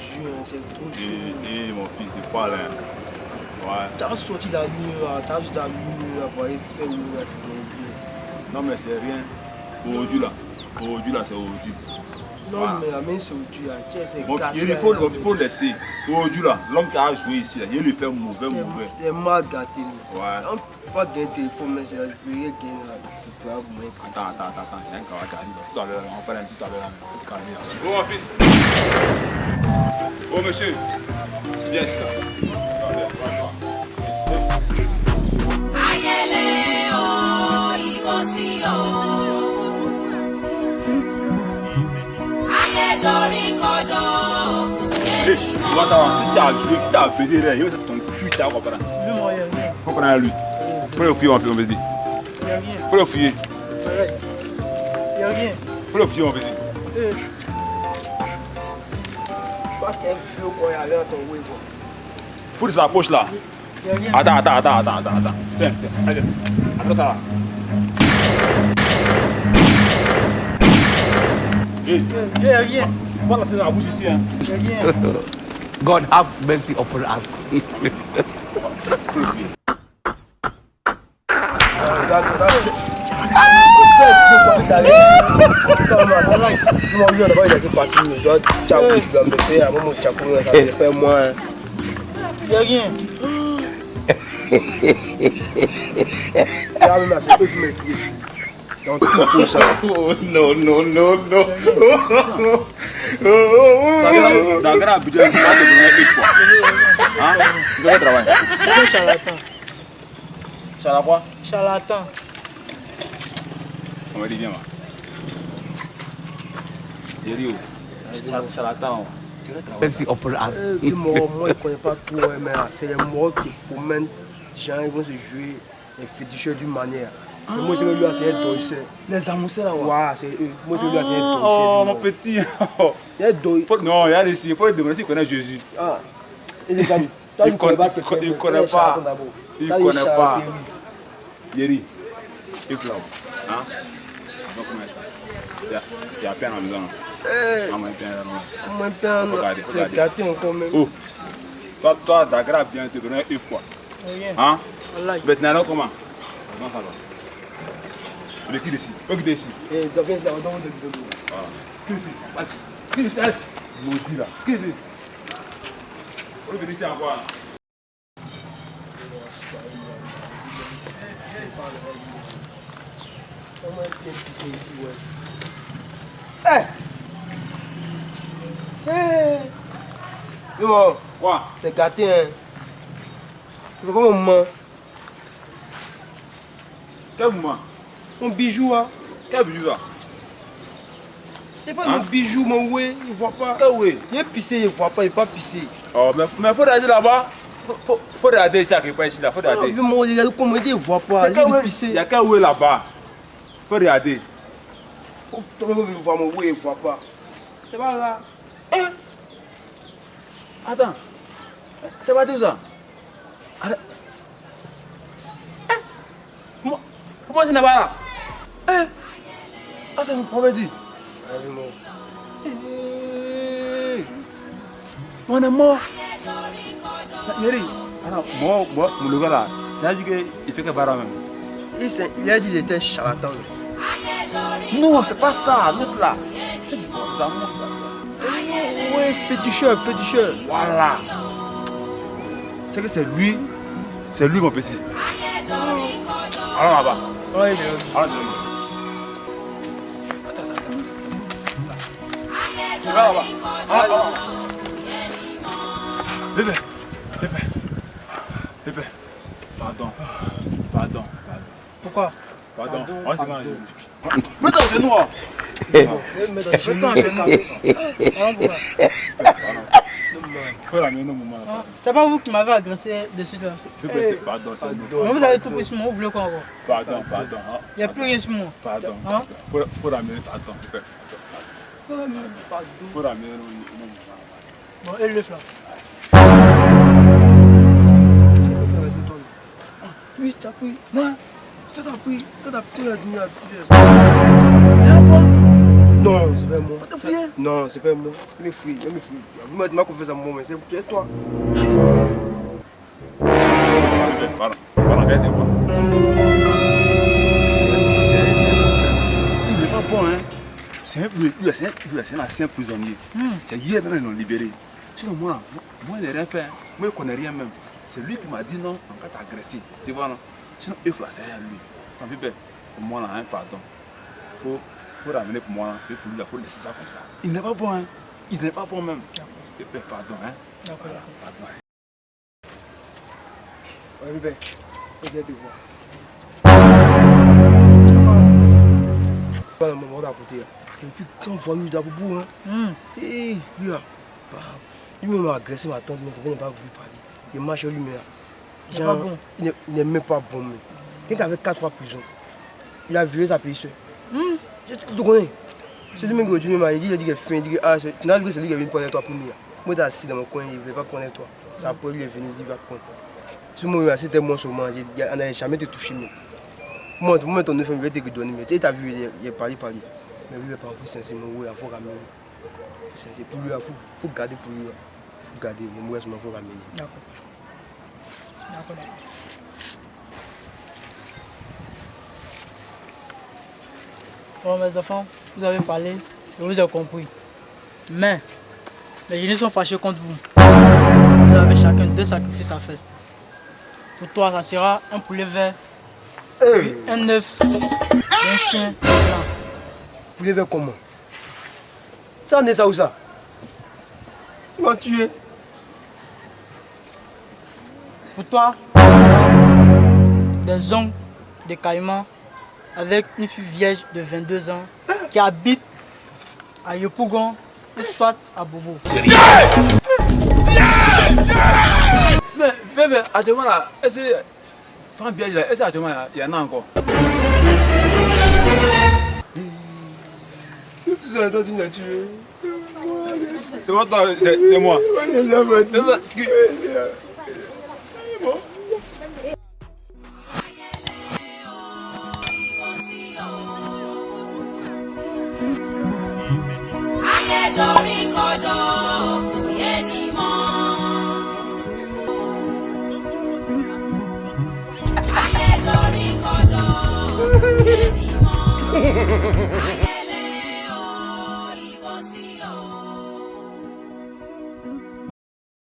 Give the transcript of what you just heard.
dur, hein, c'est trop chaud. Et, et mon fils, de pas là. Ouais. T'as sorti la nuit, là, t'as juste la nuit, pour aller faire où, là, tu. Non, mais c'est rien. Aujourd'hui là. Aujourd'hui là, c'est aujourd'hui. Non, Ah. mais la main, c'est au dur, là. C'est Bon, il faut, là. il faut laisser. Aujourd'hui là, l'homme qui a joué ici, là, il lui fait mauvais, mauvais. C'est mal gâté, là. Ouais. On peut pas gagner téléphone, mais c'est je peux rien gagner, là. Attends, attends, attends, attends. Il y a un gars qui arrive. Tout à l'heure, on parle un tout à l'heure. l'heure, là. Oh, mon fils. Oh, monsieur. Viens ici vois ça va? Tu as joué, as baisé, là, il va ton cul, tu as compris. Lui, moi, il y a rien. Lui. Faut le fils, on veut dire. Il y a rien. Faut le a rien. Faut le fuir, on dire. Poche là. Il y a rien. Attends, attends, attends, attends, attends, attends. Tiens, tiens, allez. Attends ça là. Hey, Il y a rien. pas lancer dans la bouche ici, hein. Il y a rien. God have mercy upon us. Il n'y a rien. Regarde, là, c'est eux qui maîtrisent. Donc, tu peux ça. Oh non, non, non, non. Dans budget, tu vas te donner. Hein? Tu travailler. Charlatan. Ça va quoi? Charlatan. On va dire, viens, us. Les morts, moi, je ne connais pas trop, hein, mais c'est les morts qui promènent. Les gens ils vont se jouer les féticheurs d'une manière. Et Moi, c'est lui, c'est un dossé. Les amoussés là, Ouais, c'est eux. Moi, c'est lui, un. Oh, mon petit. Faut- Non, ici, il faut lui demander s'il connaît Jésus. Ah. Amis, toi, Il tu connais pas connaît- quelqu'un, il mais connaît pas. charlatan. Il les connaît pas. Yeri, écoute là. Hein? Donc, comment ça? Il y a- il y a peine maison. Là. Eh, Ah, bien, c'est regarder. gâté encore même. Oh, toi, toi, Dagra bien te donner une fois. Hein? Maintenant, comment? Comment ça va? Le qui ici? Le qui ici? Eh, ça, on donne. Voilà. Qui ici? Allez. Qui ici? Allez. Maudit là. Qui ici? On. Comment bien ici, ouais. Eh! Yo, Quoi? c'est gâté, hein. C'est comme un moment. Quel moment? Mon bijou, hein. Quel bijou ça? C'est pas Hein? mon bijou, mon ouais, il voit pas. Quel oui? Il est pissé, il voit pas, il est pas pissé. Oh, mais, mais faut regarder là-bas. Faut, faut, regarder ici part ici là. Faut Ah, regarder. mais moi, comment il voit pas. Il est pissé. Il y a quel oui là-bas? Faut regarder. Faut- même, il voit mon ouais, il voit pas. C'est pas là. Hein? Attends. C'est pas tout ça. Hein? Comment, comment ce n'est pas là? Hein? Attends, on va dire. Eh. On est mort. Yeri. Alors, moi, moi, le gars là, tu as dit qu'il fait que barre même. Il, il a dit qu'il était charlatan. Non, c'est pas ça, l'autre là. C'est bon, ça là. Ouais, féticheur, féticheur. Voilà. C'est que c'est lui, c'est lui mon petit. Allons là-bas. Allons là-bas. Attends, attends, attends. Tu vas là-bas. Ah, ah. Bébé, bébé, bébé. Pardon, pardon, pardon, Pourquoi? Pardon. On s'est mangé. Mets ton genou. hein. Ah, Faut. Ah, C'est pas vous qui m'avez agressé de suite là. C'est pardon, c'est. Mais vous avez tout pris sur moi, vous voulez quoi encore Pardon, pardon. hein. Il n'y a plus rien sur moi. Pardon. Hein? Faut, faut ramener, attends. Faut ramener au moment. Bon, et le flanc. Oui, t'as pris. Non, toi t'as pris. Toi t'as pris la plusieurs. C'est un. Non, c'est pas moi. Pas te fouiller Non, c'est pas moi. Je me fouille, je me fouille. Vous m'avez demandé confiance moi, mais c'est toi. Pardon, pardon, regardez-moi. Il n'est pas bon, hein. C'est un, un, un ancien prisonnier. C'est hier même ils l'ont libéré. Sinon, moi, moi, il n'a rien fait. hein. Moi, il ne connaît rien même. C'est lui qui m'a dit non, on va t'agresser. Tu vois, non? Sinon, il faut la à lui. En fait, pour moi, là, hein, pardon. Il faut, faut ramener pour moi. Et lui, il faut laisser ça comme ça. Il n'est pas bon, hein. Il n'est pas bon même. Eh ben, pardon, hein. D'accord. Pardon. hein. Ouais, bébé. Vas-y, de voir. Pas monde à côté. là. Et puis, quand voyou d'Aboubou, hein. Hmm. Hé, lui là, bah, lui-même m'a agressé ma tante, mais ça n'a pas voulu parler. Il marche lui-même. Il n'est pas bon. Il n'est- il même pas bon. Mais. Quelqu'un avait quatre fois prison. Il a violé sa. Hmm. Je te connais. C'est lui-même qui dit, il a dit qu'il est fin, il dit que ah, c'est- lui qui est venu prendre toi premier. Moi, j'étais assis dans mon coin, il ne veut pas prendre toi. C'est après lui, il est venu, il dit, il va prendre. Si moi, c'était j'ai dit, on n'avait jamais te touché. Mais. Moi, moi, ton neuf, je vais te donner. Mais tu as vu, il est- il parlé, parlé. Mais lui, il n'est pas envie sincèrement, il faut ramener. C'est pour lui, il faut, garder pour lui. Il faut garder, mais moi, il faut ramener. D'accord. D'accord, Bon, mes enfants, vous avez parlé, je vous ai compris. Mais, les génies sont fâchés contre vous. Vous avez chacun deux sacrifices à faire. Pour toi, ça sera un poulet vert, Hey, un œuf un chien blanc. les faire comment? Ça, n'est ça ou ça? Tu m'as tué. Pour toi, ça sera des ongles de caïman avec une fille vierge de 22 ans qui habite à Yopougon ou soit à Bobo. Mais, bébé, actuellement là, est-ce que. Femme bien, est-ce qu'actuellement il y en a encore? Tout ça, toi, tu tué. C'est toi, c'est c'est moi. C'est ça. Dorí kodò kò yé ni mọ́. ayé dorí kò yé ni mọ́.